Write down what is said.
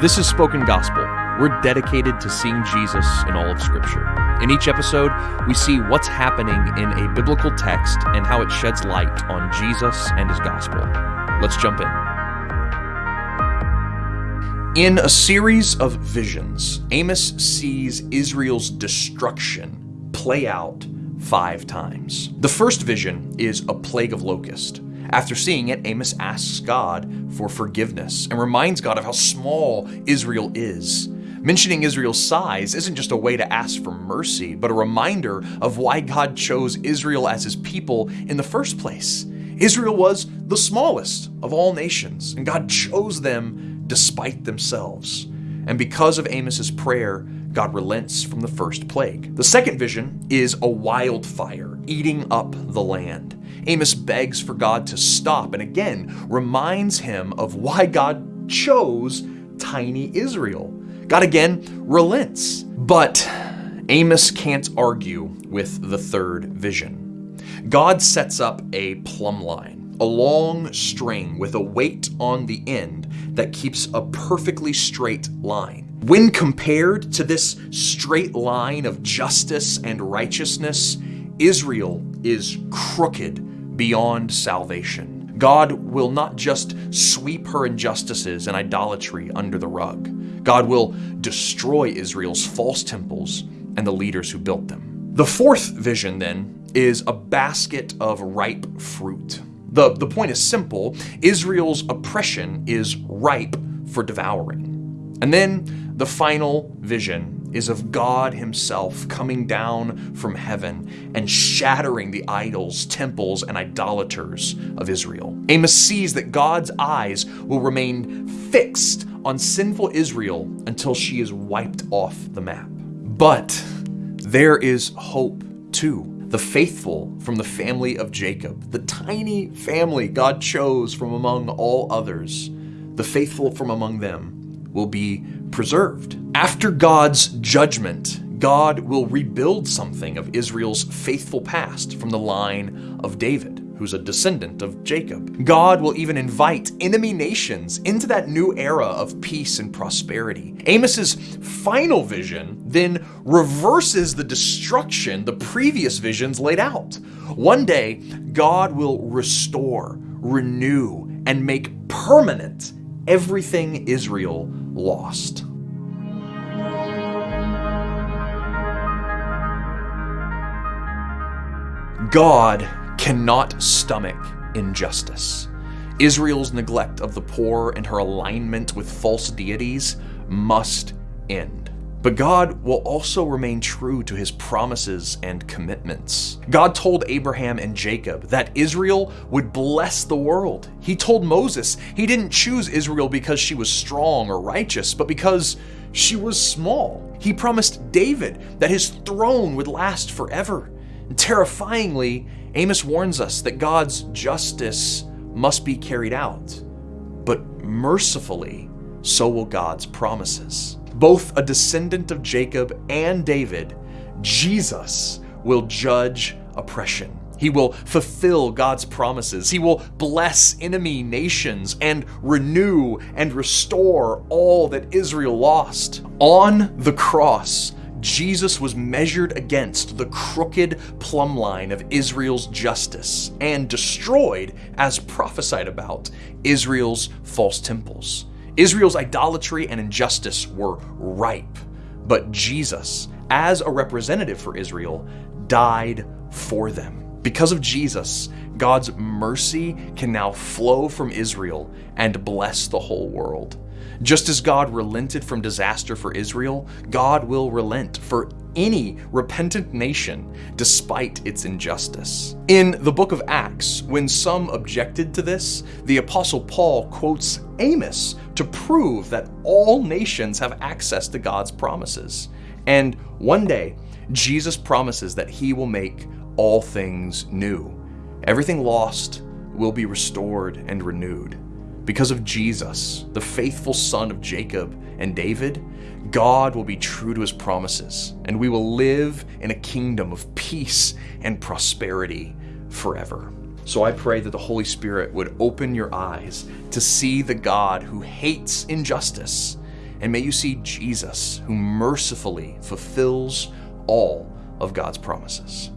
This is Spoken Gospel. We're dedicated to seeing Jesus in all of Scripture. In each episode, we see what's happening in a biblical text and how it sheds light on Jesus and his gospel. Let's jump in. In a series of visions, Amos sees Israel's destruction play out five times. The first vision is a plague of locust. After seeing it, Amos asks God for forgiveness and reminds God of how small Israel is. Mentioning Israel's size isn't just a way to ask for mercy, but a reminder of why God chose Israel as his people in the first place. Israel was the smallest of all nations, and God chose them despite themselves. And because of Amos's prayer, God relents from the first plague. The second vision is a wildfire eating up the land. Amos begs for God to stop and again reminds him of why God chose tiny Israel. God again relents. But Amos can't argue with the third vision. God sets up a plumb line, a long string with a weight on the end that keeps a perfectly straight line. When compared to this straight line of justice and righteousness, Israel is crooked beyond salvation. God will not just sweep her injustices and idolatry under the rug. God will destroy Israel's false temples and the leaders who built them. The fourth vision, then, is a basket of ripe fruit. The, the point is simple Israel's oppression is ripe for devouring. And then the final vision is of God Himself coming down from heaven and shattering the idols, temples, and idolaters of Israel. Amos sees that God's eyes will remain fixed on sinful Israel until she is wiped off the map. But there is hope too. The faithful from the family of Jacob, the tiny family God chose from among all others, the faithful from among them will be preserved. After God's judgment, God will rebuild something of Israel's faithful past from the line of David, who's a descendant of Jacob. God will even invite enemy nations into that new era of peace and prosperity. Amos's final vision then reverses the destruction the previous visions laid out. One day, God will restore, renew, and make permanent everything Israel lost. God cannot stomach injustice. Israel's neglect of the poor and her alignment with false deities must end. But God will also remain true to his promises and commitments. God told Abraham and Jacob that Israel would bless the world. He told Moses he didn't choose Israel because she was strong or righteous, but because she was small. He promised David that his throne would last forever. And terrifyingly, Amos warns us that God's justice must be carried out. But mercifully, so will God's promises both a descendant of Jacob and David, Jesus will judge oppression. He will fulfill God's promises. He will bless enemy nations and renew and restore all that Israel lost. On the cross, Jesus was measured against the crooked plumb line of Israel's justice and destroyed, as prophesied about, Israel's false temples. Israel's idolatry and injustice were ripe, but Jesus, as a representative for Israel, died for them. Because of Jesus, God's mercy can now flow from Israel and bless the whole world. Just as God relented from disaster for Israel, God will relent for any repentant nation despite its injustice. In the book of Acts, when some objected to this, the Apostle Paul quotes Amos to prove that all nations have access to God's promises. And one day, Jesus promises that he will make all things new. Everything lost will be restored and renewed. Because of Jesus, the faithful son of Jacob and David, God will be true to his promises, and we will live in a kingdom of peace and prosperity forever. So I pray that the Holy Spirit would open your eyes to see the God who hates injustice. And may you see Jesus who mercifully fulfills all of God's promises.